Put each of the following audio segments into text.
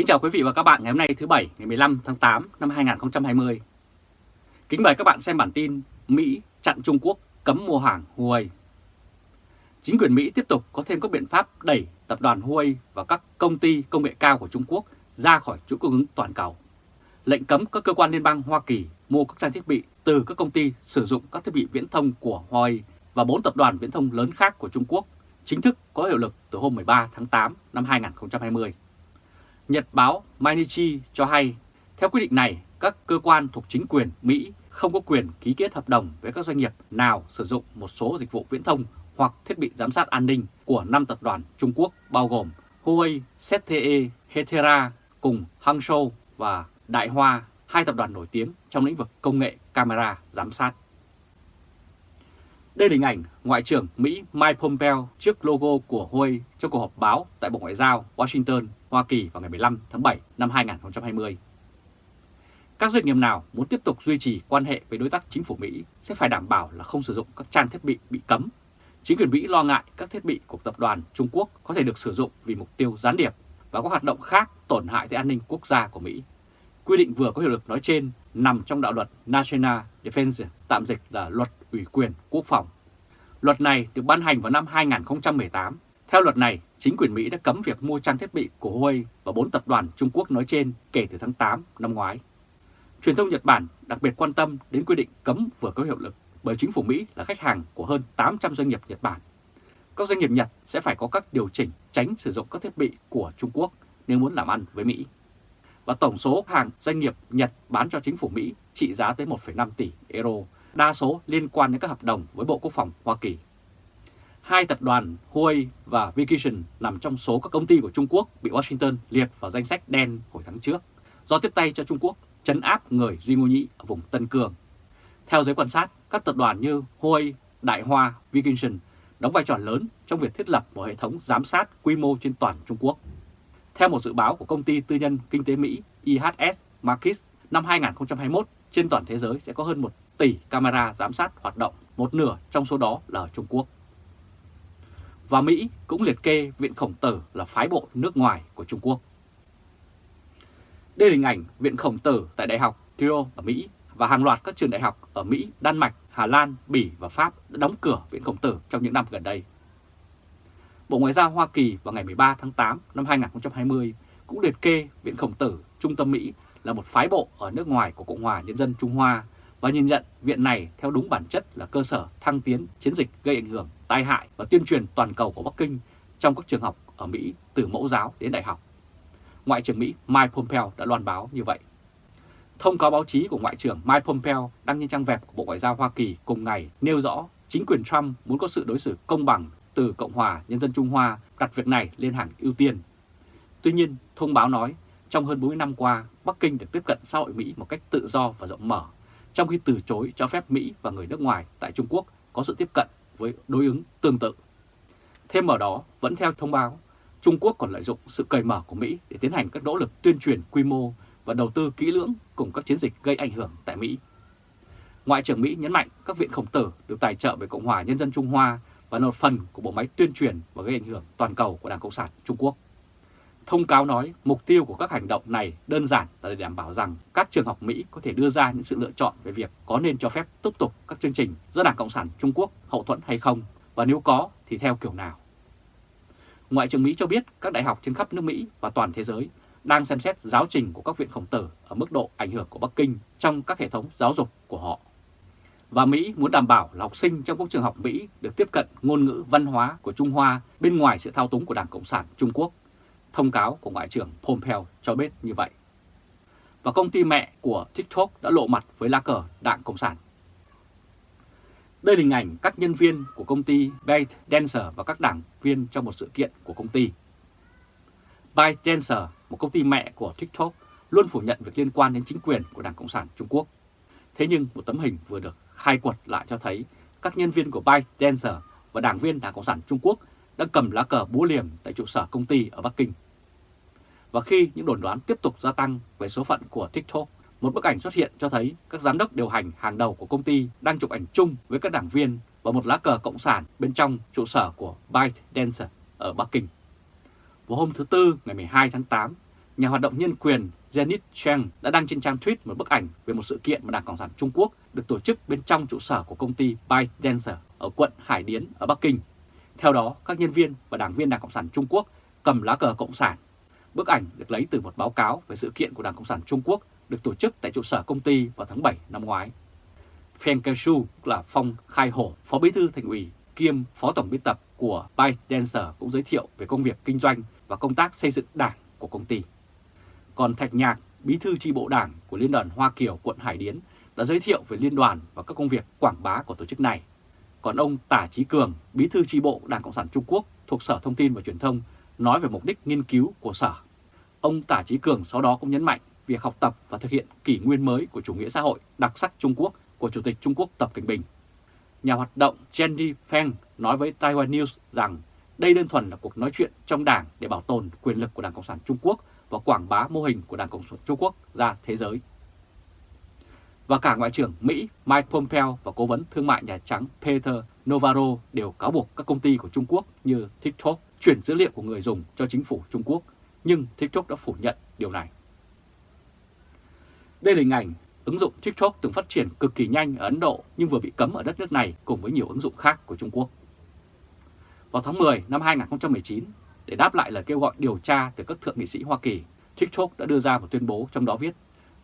Kính chào quý vị và các bạn ngày hôm nay thứ Bảy, ngày 15 tháng 8 năm 2020. Kính mời các bạn xem bản tin Mỹ chặn Trung Quốc cấm mua hàng Huawei. Chính quyền Mỹ tiếp tục có thêm các biện pháp đẩy tập đoàn Huawei và các công ty công nghệ cao của Trung Quốc ra khỏi chuỗi cung ứng toàn cầu. Lệnh cấm các cơ quan liên bang Hoa Kỳ mua các trang thiết bị từ các công ty sử dụng các thiết bị viễn thông của Huawei và bốn tập đoàn viễn thông lớn khác của Trung Quốc chính thức có hiệu lực từ hôm 13 tháng 8 năm 2020. Nhật báo Mainichi cho hay, theo quyết định này, các cơ quan thuộc chính quyền Mỹ không có quyền ký kết hợp đồng với các doanh nghiệp nào sử dụng một số dịch vụ viễn thông hoặc thiết bị giám sát an ninh của năm tập đoàn Trung Quốc bao gồm Huawei, ZTE, Hetera cùng Hangzhou và Đại Hoa, hai tập đoàn nổi tiếng trong lĩnh vực công nghệ camera giám sát. Đây là hình ảnh Ngoại trưởng Mỹ Mike Pompeo trước logo của Huawei trong cuộc họp báo tại Bộ Ngoại giao Washington, Hoa Kỳ vào ngày 15 tháng 7 năm 2020. Các doanh nghiệp nào muốn tiếp tục duy trì quan hệ với đối tác chính phủ Mỹ sẽ phải đảm bảo là không sử dụng các trang thiết bị bị cấm. Chính quyền Mỹ lo ngại các thiết bị của tập đoàn Trung Quốc có thể được sử dụng vì mục tiêu gián điệp và các hoạt động khác tổn hại tới an ninh quốc gia của Mỹ. Quy định vừa có hiệu lực nói trên nằm trong đạo luật National Defense, tạm dịch là luật ủy quyền quốc phòng. Luật này được ban hành vào năm 2018. Theo luật này, chính quyền Mỹ đã cấm việc mua trang thiết bị của Huawei và bốn tập đoàn Trung Quốc nói trên kể từ tháng 8 năm ngoái. Truyền thông Nhật Bản đặc biệt quan tâm đến quy định cấm vừa có hiệu lực bởi chính phủ Mỹ là khách hàng của hơn 800 doanh nghiệp Nhật Bản. Các doanh nghiệp Nhật sẽ phải có các điều chỉnh tránh sử dụng các thiết bị của Trung Quốc nếu muốn làm ăn với Mỹ. Và tổng số hàng doanh nghiệp Nhật bán cho chính phủ Mỹ trị giá tới 1,5 tỷ euro, đa số liên quan đến các hợp đồng với Bộ Quốc phòng Hoa Kỳ. Hai tập đoàn Huawei và Vacation nằm trong số các công ty của Trung Quốc bị Washington liệt vào danh sách đen hồi tháng trước do tiếp tay cho Trung Quốc chấn áp người Duy Ngô Nhĩ ở vùng Tân Cương. Theo giới quan sát, các tập đoàn như Huawei, Đại Hoa, Vacation đóng vai trò lớn trong việc thiết lập một hệ thống giám sát quy mô trên toàn Trung Quốc. Theo một dự báo của công ty tư nhân kinh tế Mỹ IHS Markit, năm 2021 trên toàn thế giới sẽ có hơn 1 tỷ camera giám sát hoạt động, một nửa trong số đó là ở Trung Quốc. Và Mỹ cũng liệt kê Viện Khổng Tử là phái bộ nước ngoài của Trung Quốc. Đây là hình ảnh Viện Khổng Tử tại Đại học thio ở Mỹ và hàng loạt các trường đại học ở Mỹ, Đan Mạch, Hà Lan, Bỉ và Pháp đã đóng cửa Viện Khổng Tử trong những năm gần đây. Bộ Ngoại giao Hoa Kỳ vào ngày 13 tháng 8 năm 2020 cũng liệt kê Viện Khổng Tử Trung tâm Mỹ là một phái bộ ở nước ngoài của Cộng hòa Nhân dân Trung Hoa và nhìn nhận viện này theo đúng bản chất là cơ sở thăng tiến chiến dịch gây ảnh hưởng, tai hại và tuyên truyền toàn cầu của Bắc Kinh trong các trường học ở Mỹ từ mẫu giáo đến đại học. Ngoại trưởng Mỹ Mike Pompeo đã loan báo như vậy. Thông cáo báo chí của Ngoại trưởng Mike Pompeo đăng trên trang web của Bộ Ngoại giao Hoa Kỳ cùng ngày nêu rõ chính quyền Trump muốn có sự đối xử công bằng từ Cộng hòa Nhân dân Trung Hoa đặt việc này lên hàng ưu tiên. Tuy nhiên, thông báo nói trong hơn 40 năm qua, Bắc Kinh được tiếp cận xã hội Mỹ một cách tự do và rộng mở, trong khi từ chối cho phép Mỹ và người nước ngoài tại Trung Quốc có sự tiếp cận với đối ứng tương tự. Thêm vào đó, vẫn theo thông báo, Trung Quốc còn lợi dụng sự cởi mở của Mỹ để tiến hành các nỗ lực tuyên truyền quy mô và đầu tư kỹ lưỡng cùng các chiến dịch gây ảnh hưởng tại Mỹ. Ngoại trưởng Mỹ nhấn mạnh các viện khổng tử được tài trợ bởi Cộng hòa Nhân dân Trung Hoa và là một phần của bộ máy tuyên truyền và gây ảnh hưởng toàn cầu của Đảng Cộng sản Trung Quốc. Thông cáo nói mục tiêu của các hành động này đơn giản là để đảm bảo rằng các trường học Mỹ có thể đưa ra những sự lựa chọn về việc có nên cho phép tiếp tục các chương trình do Đảng Cộng sản Trung Quốc hậu thuẫn hay không, và nếu có thì theo kiểu nào. Ngoại trưởng Mỹ cho biết các đại học trên khắp nước Mỹ và toàn thế giới đang xem xét giáo trình của các viện khổng tử ở mức độ ảnh hưởng của Bắc Kinh trong các hệ thống giáo dục của họ. Và Mỹ muốn đảm bảo là học sinh trong các trường học Mỹ được tiếp cận ngôn ngữ văn hóa của Trung Hoa bên ngoài sự thao túng của Đảng Cộng sản Trung Quốc. Thông cáo của Ngoại trưởng Pompeo cho biết như vậy. Và công ty mẹ của TikTok đã lộ mặt với lá cờ Đảng Cộng sản. Đây là hình ảnh các nhân viên của công ty ByteDancer và các đảng viên trong một sự kiện của công ty. ByteDancer, một công ty mẹ của TikTok, luôn phủ nhận việc liên quan đến chính quyền của Đảng Cộng sản Trung Quốc. Thế nhưng một tấm hình vừa được khai quật lại cho thấy các nhân viên của ByteDancer và đảng viên Đảng Cộng sản Trung Quốc đã cầm lá cờ búa liềm tại trụ sở công ty ở Bắc Kinh. Và khi những đồn đoán tiếp tục gia tăng về số phận của TikTok, một bức ảnh xuất hiện cho thấy các giám đốc điều hành hàng đầu của công ty đang chụp ảnh chung với các đảng viên và một lá cờ cộng sản bên trong trụ sở của ByteDance ở Bắc Kinh. Vào hôm thứ Tư ngày 12 tháng 8, nhà hoạt động nhân quyền Janet Cheng đã đăng trên trang tweet một bức ảnh về một sự kiện mà Đảng Cộng sản Trung Quốc được tổ chức bên trong trụ sở của công ty ByteDance ở quận Hải Điến ở Bắc Kinh. Theo đó, các nhân viên và đảng viên Đảng Cộng sản Trung Quốc cầm lá cờ Cộng sản. Bức ảnh được lấy từ một báo cáo về sự kiện của Đảng Cộng sản Trung Quốc được tổ chức tại trụ sở công ty vào tháng 7 năm ngoái. Feng Kaishu là Phong Khai Hổ, Phó Bí thư Thành ủy kiêm Phó Tổng biên tập của ByteDancer cũng giới thiệu về công việc kinh doanh và công tác xây dựng đảng của công ty. Còn Thạch Nhạc, Bí thư tri bộ đảng của Liên đoàn Hoa Kiều quận Hải Điến đã giới thiệu về liên đoàn và các công việc quảng bá của tổ chức này. Còn ông Tả Chí Cường, Bí thư tri bộ Đảng Cộng sản Trung Quốc thuộc Sở Thông tin và Truyền thông nói về mục đích nghiên cứu của Sở. Ông Tả Chí Cường sau đó cũng nhấn mạnh việc học tập và thực hiện kỷ nguyên mới của chủ nghĩa xã hội đặc sắc Trung Quốc của Chủ tịch Trung Quốc Tập Cảnh Bình. Nhà hoạt động Jenny Feng nói với Taiwan News rằng đây đơn thuần là cuộc nói chuyện trong đảng để bảo tồn quyền lực của Đảng Cộng sản Trung Quốc và quảng bá mô hình của Đảng Cộng sản Trung Quốc ra thế giới. Và cả Ngoại trưởng Mỹ Mike Pompeo và Cố vấn Thương mại Nhà Trắng Peter Navarro đều cáo buộc các công ty của Trung Quốc như TikTok chuyển dữ liệu của người dùng cho chính phủ Trung Quốc, nhưng TikTok đã phủ nhận điều này. Đây là hình ảnh ứng dụng TikTok từng phát triển cực kỳ nhanh ở Ấn Độ nhưng vừa bị cấm ở đất nước này cùng với nhiều ứng dụng khác của Trung Quốc. Vào tháng 10 năm 2019, để đáp lại lời kêu gọi điều tra từ các thượng nghị sĩ Hoa Kỳ, TikTok đã đưa ra một tuyên bố trong đó viết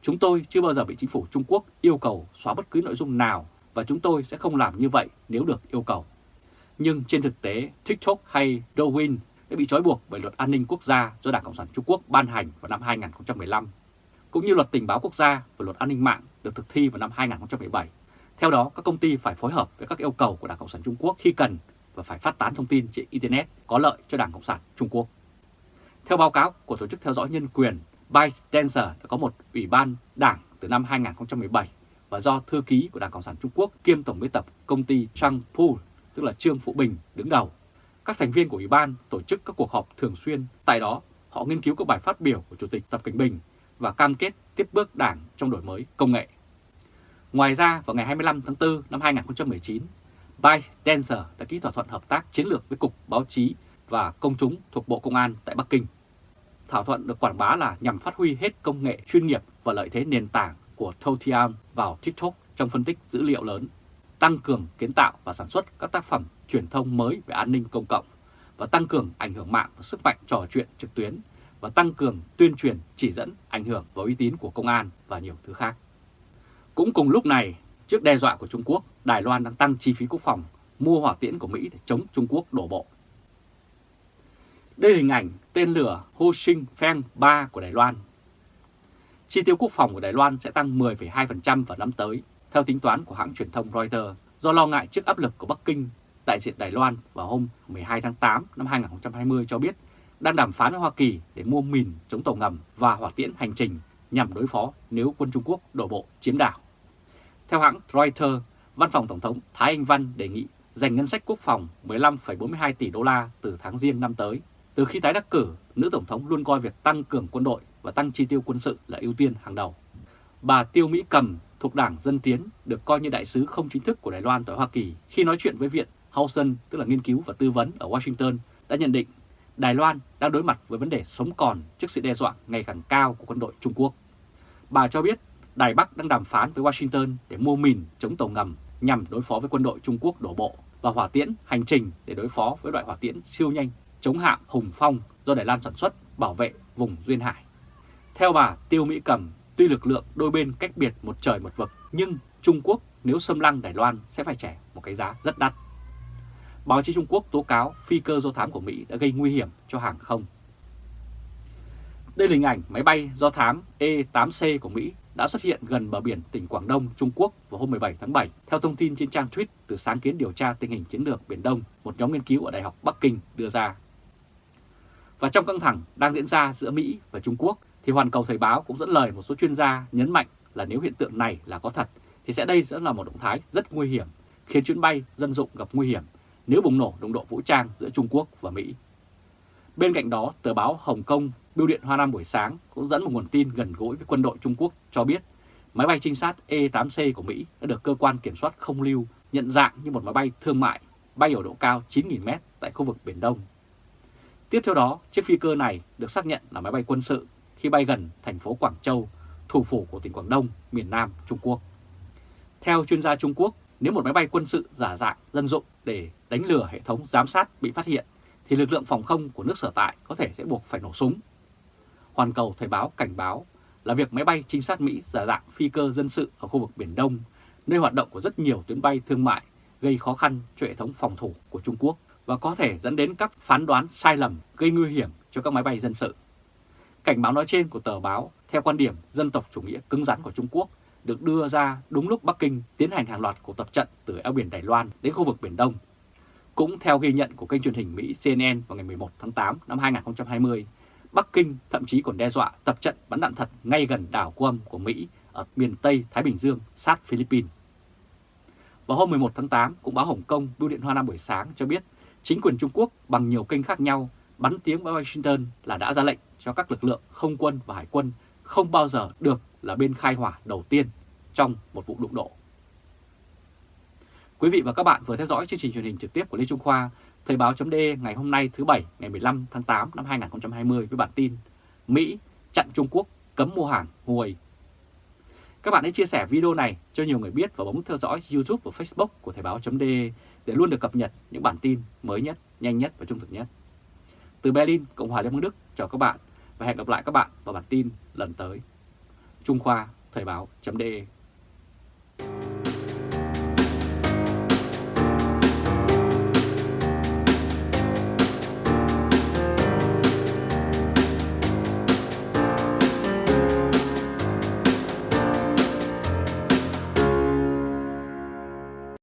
Chúng tôi chưa bao giờ bị chính phủ Trung Quốc yêu cầu xóa bất cứ nội dung nào và chúng tôi sẽ không làm như vậy nếu được yêu cầu. Nhưng trên thực tế, TikTok hay Douyin đã bị trói buộc bởi luật an ninh quốc gia do Đảng Cộng sản Trung Quốc ban hành vào năm 2015, cũng như luật tình báo quốc gia và luật an ninh mạng được thực thi vào năm 2017. Theo đó, các công ty phải phối hợp với các yêu cầu của Đảng Cộng sản Trung Quốc khi cần và phải phát tán thông tin trên Internet có lợi cho Đảng Cộng sản Trung Quốc. Theo báo cáo của Tổ chức Theo dõi Nhân quyền, ByteDancer đã có một ủy ban đảng từ năm 2017 và do thư ký của Đảng Cộng sản Trung Quốc kiêm tổng biên tập công ty Chang Pu, tức là Trương Phụ Bình, đứng đầu. Các thành viên của ủy ban tổ chức các cuộc họp thường xuyên, tại đó họ nghiên cứu các bài phát biểu của Chủ tịch Tập Cảnh Bình và cam kết tiếp bước đảng trong đổi mới công nghệ. Ngoài ra, vào ngày 25 tháng 4 năm 2019, ByteDancer đã ký thỏa thuận hợp tác chiến lược với Cục Báo chí và Công chúng thuộc Bộ Công an tại Bắc Kinh. Thỏa thuận được quảng bá là nhằm phát huy hết công nghệ chuyên nghiệp và lợi thế nền tảng của Toutian vào TikTok trong phân tích dữ liệu lớn, tăng cường kiến tạo và sản xuất các tác phẩm truyền thông mới về an ninh công cộng và tăng cường ảnh hưởng mạng và sức mạnh trò chuyện trực tuyến và tăng cường tuyên truyền chỉ dẫn ảnh hưởng và uy tín của công an và nhiều thứ khác. Cũng cùng lúc này, trước đe dọa của Trung Quốc, Đài Loan đang tăng chi phí quốc phòng, mua hỏa tiễn của Mỹ để chống Trung Quốc đổ bộ. Đây là hình ảnh tên lửa Ho Shin Feng 3 của Đài Loan. Chi tiêu quốc phòng của Đài Loan sẽ tăng 10,2% vào năm tới, theo tính toán của hãng truyền thông Reuters, do lo ngại trước áp lực của Bắc Kinh. Đại diện Đài Loan vào hôm 12 tháng 8 năm 2020 cho biết đang đàm phán với Hoa Kỳ để mua mìn chống tàu ngầm và hỏa tiễn hành trình nhằm đối phó nếu quân Trung Quốc đổ bộ chiếm đảo. Theo hãng Reuters, Văn phòng Tổng thống Thái Anh Văn đề nghị dành ngân sách quốc phòng 15,42 tỷ đô la từ tháng riêng năm tới. Từ khi tái đắc cử, nữ Tổng thống luôn coi việc tăng cường quân đội và tăng chi tiêu quân sự là ưu tiên hàng đầu. Bà Tiêu Mỹ Cầm thuộc Đảng Dân Tiến được coi như đại sứ không chính thức của Đài Loan tại Hoa Kỳ khi nói chuyện với Viện Housen, tức là nghiên cứu và tư vấn ở Washington, đã nhận định Đài Loan đang đối mặt với vấn đề sống còn trước sự đe dọa ngày càng cao của quân đội Trung Quốc. Bà cho biết Đài Bắc đang đàm phán với Washington để mua mìn chống tàu ngầm nhằm đối phó với quân đội Trung Quốc đổ bộ và hỏa tiễn hành trình để đối phó với loại hỏa tiễn siêu nhanh chống hạm Hùng Phong do Đài Loan sản xuất bảo vệ vùng Duyên Hải. Theo bà Tiêu Mỹ Cầm, tuy lực lượng đôi bên cách biệt một trời một vực nhưng Trung Quốc nếu xâm lăng Đài Loan sẽ phải trả một cái giá rất đắt. Báo chí Trung Quốc tố cáo phi cơ do thám của Mỹ đã gây nguy hiểm cho hàng không. Đây là hình ảnh máy bay do thám E-8C của Mỹ đã xuất hiện gần bờ biển tỉnh Quảng Đông, Trung Quốc vào hôm 17 tháng 7, theo thông tin trên trang tweet từ sáng kiến điều tra tình hình chiến lược Biển Đông, một nhóm nghiên cứu ở Đại học Bắc Kinh đưa ra. Và trong căng thẳng đang diễn ra giữa Mỹ và Trung Quốc, thì Hoàn Cầu Thời báo cũng dẫn lời một số chuyên gia nhấn mạnh là nếu hiện tượng này là có thật, thì sẽ đây sẽ là một động thái rất nguy hiểm, khiến chuyến bay dân dụng gặp nguy hiểm nếu bùng nổ đồng độ vũ trang giữa Trung Quốc và Mỹ. Bên cạnh đó, tờ báo Hồng Kông Bưu điện Hoa Nam buổi sáng cũng dẫn một nguồn tin gần gũi với quân đội Trung Quốc cho biết máy bay trinh sát E-8C của Mỹ đã được cơ quan kiểm soát không lưu nhận dạng như một máy bay thương mại bay ở độ cao 9.000m tại khu vực Biển Đông. Tiếp theo đó, chiếc phi cơ này được xác nhận là máy bay quân sự khi bay gần thành phố Quảng Châu, thủ phủ của tỉnh Quảng Đông, miền Nam Trung Quốc. Theo chuyên gia Trung Quốc, nếu một máy bay quân sự giả dạng dân dụng để đánh lừa hệ thống giám sát bị phát hiện, thì lực lượng phòng không của nước sở tại có thể sẽ buộc phải nổ súng. Hoàn Cầu Thời báo cảnh báo là việc máy bay trinh sát Mỹ giả dạng phi cơ dân sự ở khu vực Biển Đông, nơi hoạt động của rất nhiều tuyến bay thương mại, gây khó khăn cho hệ thống phòng thủ của Trung Quốc và có thể dẫn đến các phán đoán sai lầm gây nguy hiểm cho các máy bay dân sự. Cảnh báo nói trên của tờ báo theo quan điểm dân tộc chủ nghĩa cứng rắn của Trung Quốc được đưa ra đúng lúc Bắc Kinh tiến hành hàng loạt cuộc tập trận từ eo biển Đài Loan đến khu vực Biển Đông. Cũng theo ghi nhận của kênh truyền hình Mỹ CNN vào ngày 11 tháng 8 năm 2020, Bắc Kinh thậm chí còn đe dọa tập trận bắn đạn thật ngay gần đảo Guam của Mỹ ở miền Tây Thái Bình Dương sát Philippines. Vào hôm 11 tháng 8, cũng báo Hồng Kông Bưu điện Hoa Nam buổi sáng cho biết chính quyền Trung Quốc bằng nhiều kênh khác nhau bắn tiếng với Washington là đã ra lệnh cho các lực lượng không quân và hải quân không bao giờ được là bên khai hỏa đầu tiên trong một vụ đụng độ. Quý vị và các bạn vừa theo dõi chương trình truyền hình trực tiếp của Lê Trung Khoa, Thời báo chấm ngày hôm nay thứ Bảy ngày 15 tháng 8 năm 2020 với bản tin Mỹ chặn Trung Quốc cấm mua hàng Huawei. Các bạn hãy chia sẻ video này cho nhiều người biết và bấm theo dõi YouTube và Facebook của Thời báo chấm để luôn được cập nhật những bản tin mới nhất, nhanh nhất và trung thực nhất. Từ Berlin, Cộng hòa Liên bang Đức, chào các bạn và hẹn gặp lại các bạn vào bản tin lần tới. Trung Khoa Thời báo.de